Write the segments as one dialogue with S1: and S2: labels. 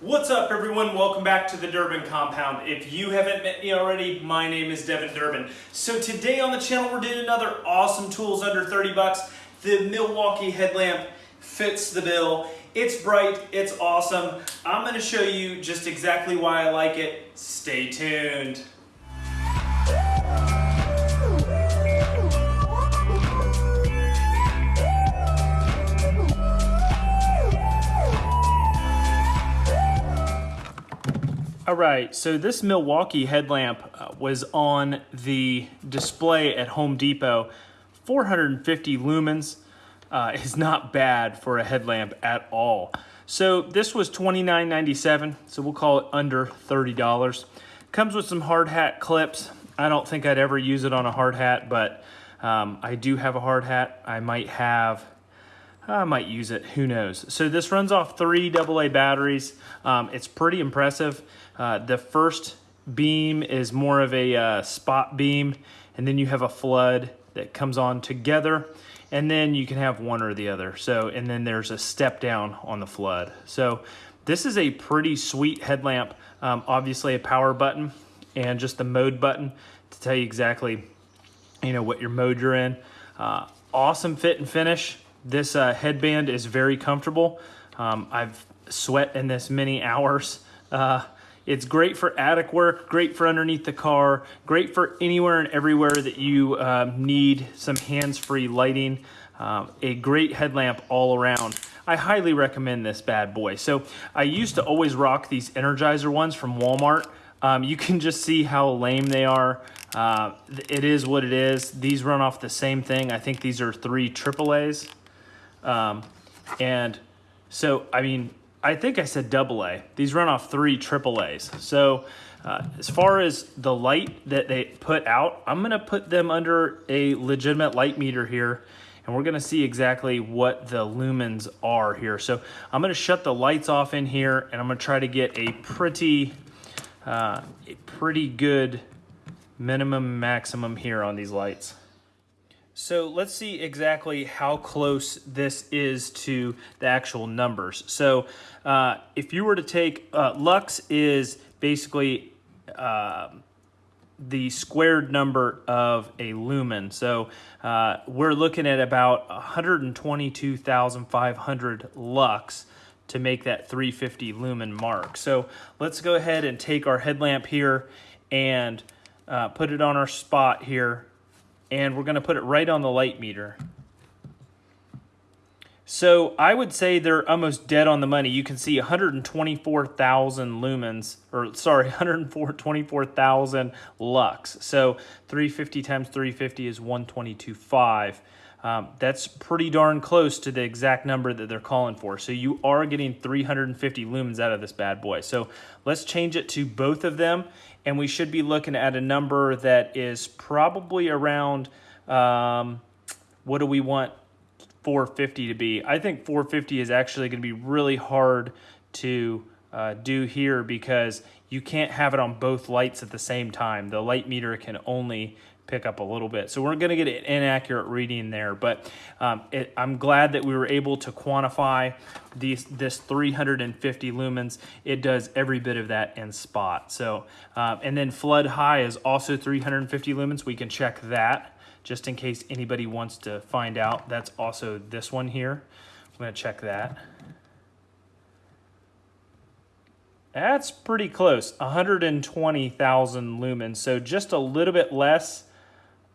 S1: What's up everyone? Welcome back to the Durbin Compound. If you haven't met me already, my name is Devin Durbin. So today on the channel we're doing another awesome tools under 30 bucks. The Milwaukee headlamp fits the bill. It's bright, it's awesome. I'm gonna show you just exactly why I like it. Stay tuned. All right, so this Milwaukee headlamp uh, was on the display at Home Depot. 450 lumens uh, is not bad for a headlamp at all. So this was $29.97, so we'll call it under $30. Comes with some hard hat clips. I don't think I'd ever use it on a hard hat, but um, I do have a hard hat. I might have I might use it, who knows. So this runs off three AA batteries. Um, it's pretty impressive. Uh, the first beam is more of a uh, spot beam, and then you have a flood that comes on together, and then you can have one or the other. So, and then there's a step down on the flood. So this is a pretty sweet headlamp. Um, obviously a power button and just the mode button to tell you exactly, you know, what your mode you're in. Uh, awesome fit and finish. This uh, headband is very comfortable. Um, I've sweat in this many hours. Uh, it's great for attic work, great for underneath the car, great for anywhere and everywhere that you uh, need some hands-free lighting. Um, a great headlamp all around. I highly recommend this bad boy. So I used to always rock these Energizer ones from Walmart. Um, you can just see how lame they are. Uh, it is what it is. These run off the same thing. I think these are three AAA's. Um, and so, I mean, I think I said double A. These run off three triple A's. So uh, as far as the light that they put out, I'm gonna put them under a legitimate light meter here and we're gonna see exactly what the lumens are here. So I'm gonna shut the lights off in here and I'm gonna try to get a pretty, uh, a pretty good minimum maximum here on these lights. So let's see exactly how close this is to the actual numbers. So uh, if you were to take, uh, lux is basically uh, the squared number of a lumen. So uh, we're looking at about 122,500 lux to make that 350 lumen mark. So let's go ahead and take our headlamp here and uh, put it on our spot here and we're gonna put it right on the light meter. So I would say they're almost dead on the money. You can see 124,000 lumens, or sorry, 124,000 lux. So 350 times 350 is 122.5. Um, that's pretty darn close to the exact number that they're calling for. So you are getting 350 lumens out of this bad boy. So let's change it to both of them and we should be looking at a number that is probably around, um, what do we want 450 to be? I think 450 is actually going to be really hard to uh, do here because you can't have it on both lights at the same time. The light meter can only pick up a little bit. So we're going to get an inaccurate reading there, but um, it, I'm glad that we were able to quantify these, this 350 lumens. It does every bit of that in spot. So, uh, and then flood high is also 350 lumens. We can check that just in case anybody wants to find out. That's also this one here. I'm going to check that. That's pretty close, 120,000 lumens. So just a little bit less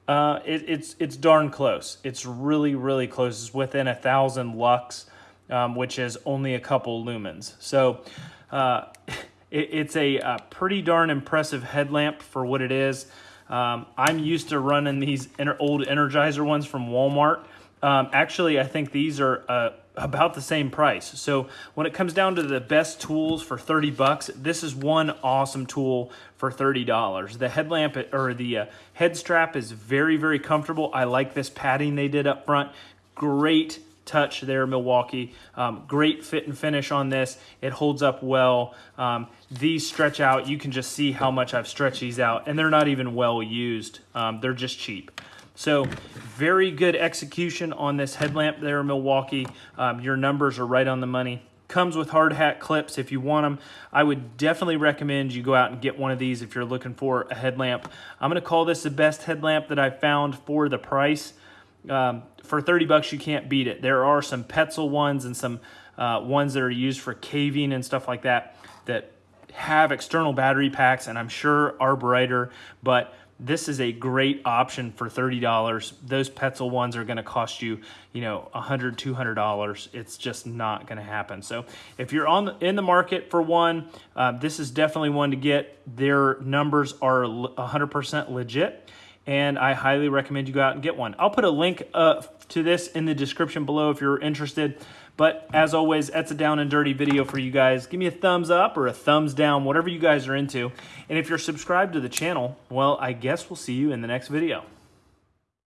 S1: uh, it, it's it's darn close. It's really really close. It's within a thousand lux, um, which is only a couple lumens. So uh, it, it's a, a, pretty darn impressive headlamp for what it is. Um, I'm used to running these old Energizer ones from Walmart. Um, actually, I think these are uh, about the same price. So when it comes down to the best tools for 30 bucks, this is one awesome tool for $30. The headlamp or the uh, head strap is very, very comfortable. I like this padding they did up front. Great touch there, Milwaukee. Um, great fit and finish on this. It holds up well. Um, these stretch out. You can just see how much I've stretched these out, and they're not even well used. Um, they're just cheap. So very good execution on this headlamp there, Milwaukee. Um, your numbers are right on the money. Comes with hard hat clips if you want them. I would definitely recommend you go out and get one of these if you're looking for a headlamp. I'm going to call this the best headlamp that I've found for the price. Um, for 30 bucks, you can't beat it. There are some Petzl ones and some uh, ones that are used for caving and stuff like that that have external battery packs and I'm sure are brighter, but this is a great option for $30. Those Petzl ones are gonna cost you, you know, $100, $200. It's just not gonna happen. So if you're on in the market for one, uh, this is definitely one to get. Their numbers are 100% legit and I highly recommend you go out and get one. I'll put a link uh, to this in the description below if you're interested. But as always, that's a down and dirty video for you guys. Give me a thumbs up or a thumbs down, whatever you guys are into. And if you're subscribed to the channel, well, I guess we'll see you in the next video.